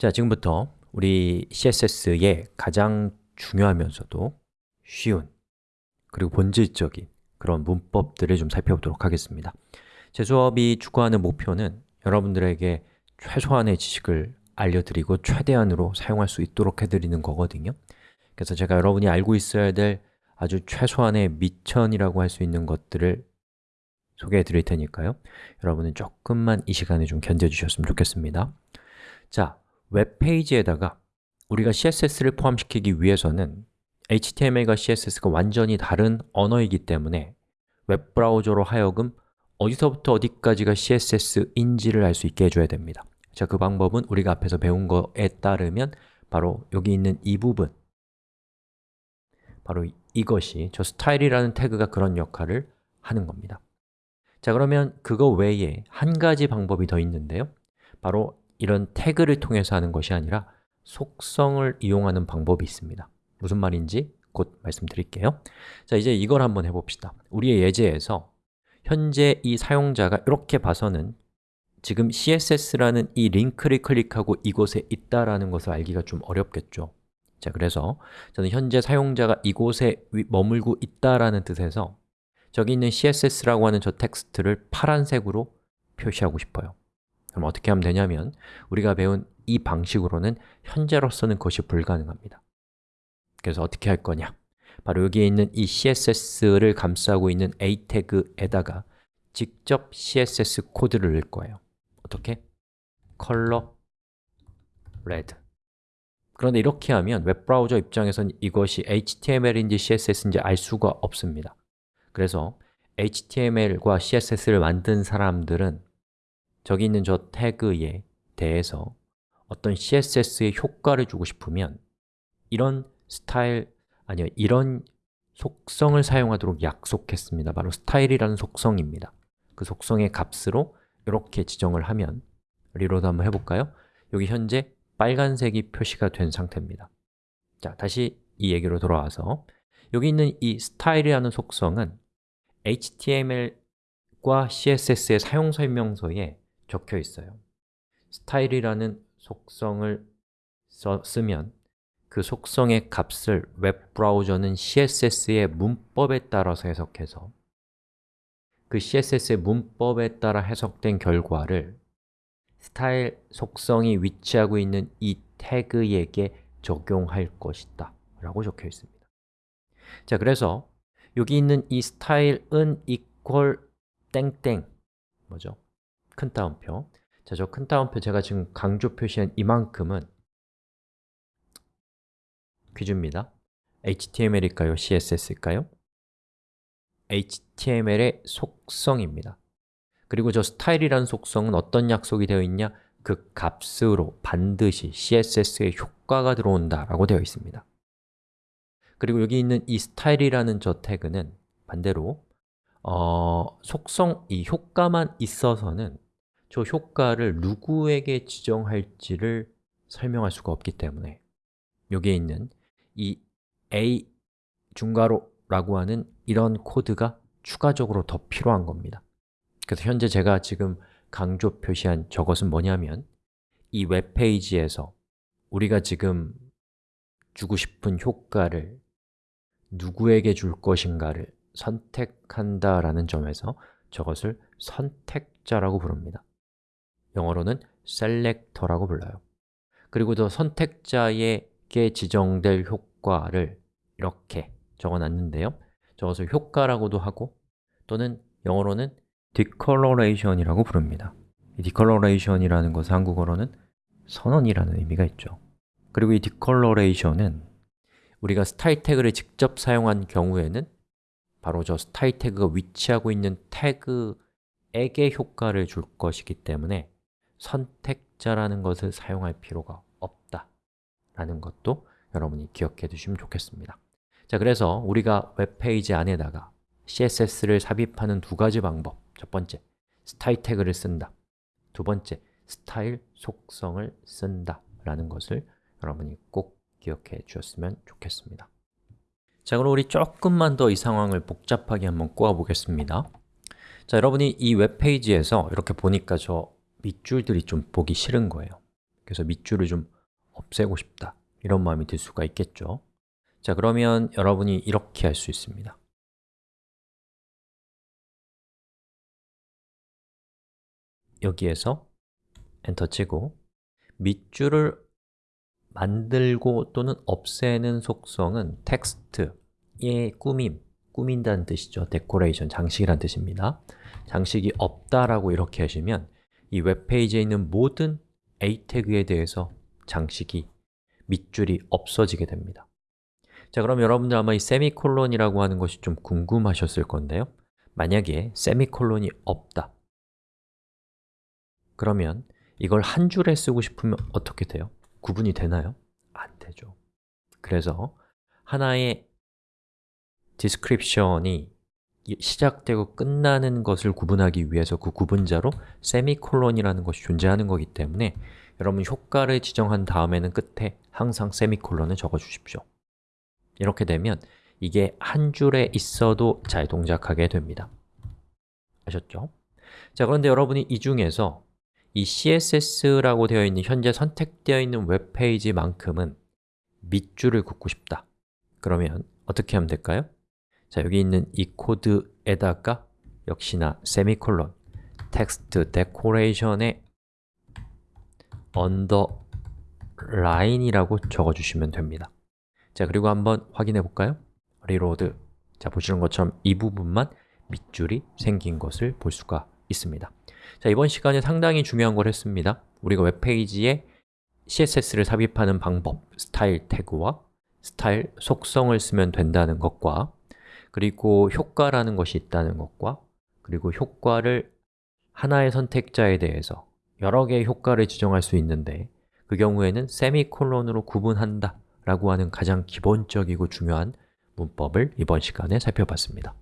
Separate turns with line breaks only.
자, 지금부터 우리 CSS의 가장 중요하면서도 쉬운 그리고 본질적인 그런 문법들을 좀 살펴보도록 하겠습니다. 제 수업이 추구하는 목표는 여러분들에게 최소한의 지식을 알려드리고 최대한으로 사용할 수 있도록 해드리는 거거든요. 그래서 제가 여러분이 알고 있어야 될 아주 최소한의 미천이라고 할 수 있는 것들을 소개해 드릴 테니까요. 여러분은 조금만 이 시간에 좀 견뎌 주셨으면 좋겠습니다. 자, 웹페이지에다가 우리가 CSS를 포함시키기 위해서는 HTML과 CSS가 완전히 다른 언어이기 때문에 웹브라우저로 하여금 어디서부터 어디까지가 CSS인지를 알 수 있게 해줘야 됩니다. 자, 그 방법은 우리가 앞에서 배운 거에 따르면 바로 여기 있는 이 부분. 바로 이것이 저 스타일이라는 태그가 그런 역할을 하는 겁니다. 자, 그러면 그거 외에 한 가지 방법이 더 있는데요. 바로 이런 태그를 통해서 하는 것이 아니라 속성을 이용하는 방법이 있습니다. 무슨 말인지 곧 말씀드릴게요. 자, 이제 이걸 한번 해봅시다. 우리의 예제에서 현재 이 사용자가 이렇게 봐서는 지금 CSS라는 이 링크를 클릭하고 이곳에 있다라는 것을 알기가 좀 어렵겠죠. 자, 그래서 저는 현재 사용자가 이곳에 머물고 있다라는 뜻에서 저기 있는 CSS라고 하는 저 텍스트를 파란색으로 표시하고 싶어요 그럼 어떻게 하면 되냐면 우리가 배운 이 방식으로는 현재로서는 그것이 불가능합니다. 그래서 어떻게 할 거냐? 바로 여기에 있는 이 CSS를 감싸고 있는 a 태그에다가 직접 CSS 코드를 넣을 거예요. 어떻게? color red. 그런데 이렇게 하면 웹브라우저 입장에서는 이것이 HTML인지 CSS인지 알 수가 없습니다. 그래서 HTML과 CSS를 만든 사람들은 저기 있는 저 태그에 대해서 어떤 CSS의 효과를 주고 싶으면 이런 스타일, 아니요, 이런 속성을 사용하도록 약속했습니다. 바로 스타일이라는 속성입니다. 그 속성의 값으로 이렇게 지정을 하면 reload 한번 해볼까요? 여기 현재 빨간색이 표시가 된 상태입니다. 자, 다시 이 얘기로 돌아와서 여기 있는 이 스타일이라는 속성은 HTML과 CSS의 사용 설명서에 적혀 있어요 스타일이라는 속성을 써, 쓰면 그 속성의 값을 웹브라우저는 CSS의 문법에 따라서 해석해서 그 CSS의 문법에 따라 해석된 결과를 스타일 속성이 위치하고 있는 이 태그에게 적용할 것이다 라고 적혀 있습니다 자, 그래서 여기 있는 이 스타일은 equal 땡땡 뭐죠? 큰 따옴표 자, 저 큰 따옴표 제가 지금 강조 표시한 이만큼은 퀴즈입니다 HTML일까요? CSS일까요? HTML의 속성입니다 그리고 저 스타일이라는 속성은 어떤 약속이 되어 있냐? 그 값으로 반드시 CSS의 효과가 들어온다 라고 되어 있습니다 그리고 여기 있는 이 스타일이라는 저 태그는 반대로 어, 속성, 이 효과만 있어서는 저 효과를 누구에게 지정할지를 설명할 수가 없기 때문에 여기에 있는 이 a 중괄호라고 하는 이런 코드가 추가적으로 더 필요한 겁니다. 그래서 현재 제가 지금 강조 표시한 저것은 뭐냐면 이 웹페이지에서 우리가 지금 주고 싶은 효과를 누구에게 줄 것인가를 선택한다 라는 점에서 저것을 선택자라고 부릅니다. 영어로는 selector라고 불러요. 그리고 더 선택자에게 지정될 효과를 이렇게 적어놨는데요. 저것을 효과라고도 하고 또는 영어로는 decoloration이라고 부릅니다. 이 decoloration이라는 것은 한국어로는 선언이라는 의미가 있죠. 그리고 이 decoloration은 우리가 스타일 태그를 직접 사용한 경우에는 바로 저 스타일 태그가 위치하고 있는 태그에게 효과를 줄 것이기 때문에 선택자라는 것을 사용할 필요가 없다 라는 것도 여러분이 기억해 두시면 좋겠습니다. 자, 그래서 우리가 웹페이지 안에다가 CSS를 삽입하는 두 가지 방법. 첫 번째, 스타일 태그를 쓴다. 두 번째, 스타일 속성을 쓴다 라는 것을 여러분이 꼭 기억해 주셨으면 좋겠습니다 자, 그럼 우리 조금만 더 이 상황을 복잡하게 한번 꼬아 보겠습니다. 자, 여러분이 이 웹페이지에서 이렇게 보니까 저 밑줄들이 좀 보기 싫은 거예요. 그래서 밑줄을 좀 없애고 싶다. 이런 마음이 들 수가 있겠죠. 자, 그러면 여러분이 이렇게 할 수 있습니다. 여기에서 엔터 치고 밑줄을 만들고 또는 없애는 속성은 텍스트 의 꾸밈, 꾸민다는 뜻이죠. 데코레이션, 장식이란 뜻입니다. 장식이 없다라고 이렇게 하시면 이 웹페이지에 있는 모든 a 태그에 대해서 장식이, 밑줄이 없어지게 됩니다. 자, 그럼 여러분들 아마 이 세미콜론이라고 하는 것이 좀 궁금하셨을 건데요. 만약에 세미콜론이 없다. 그러면 이걸 한 줄에 쓰고 싶으면 어떻게 돼요? 구분이 되나요? 안 되죠. 그래서 하나의 description이 시작되고 끝나는 것을 구분하기 위해서 그 구분자로 세미콜론이라는 것이 존재하는 거기 때문에 여러분 효과를 지정한 다음에는 끝에 항상 세미콜론을 적어 주십시오 이렇게 되면 이게 한 줄에 있어도 잘 동작하게 됩니다 아셨죠? 자, 그런데 여러분이 이 중에서 이 CSS라고 되어 있는 현재 선택되어 있는 웹페이지만큼은 밑줄을 긋고 싶다 그러면 어떻게 하면 될까요? 자, 여기 있는 이 코드에다가 역시나 세미콜론 text decoration에 underline이라고 적어주시면 됩니다. 자, 그리고 한번 확인해 볼까요? Reload. 자, 보시는 것처럼 이 부분만 밑줄이 생긴 것을 볼 수가 있습니다. 자, 이번 시간에 상당히 중요한 걸 했습니다. 우리가 웹페이지에 CSS를 삽입하는 방법, 스타일 태그와 스타일 속성을 쓰면 된다는 것과 그리고 효과라는 것이 있다는 것과 그리고 효과를 하나의 선택자에 대해서 여러 개의 효과를 지정할 수 있는데 그 경우에는 세미콜론으로 구분한다 라고 하는 가장 기본적이고 중요한 문법을 이번 시간에 살펴봤습니다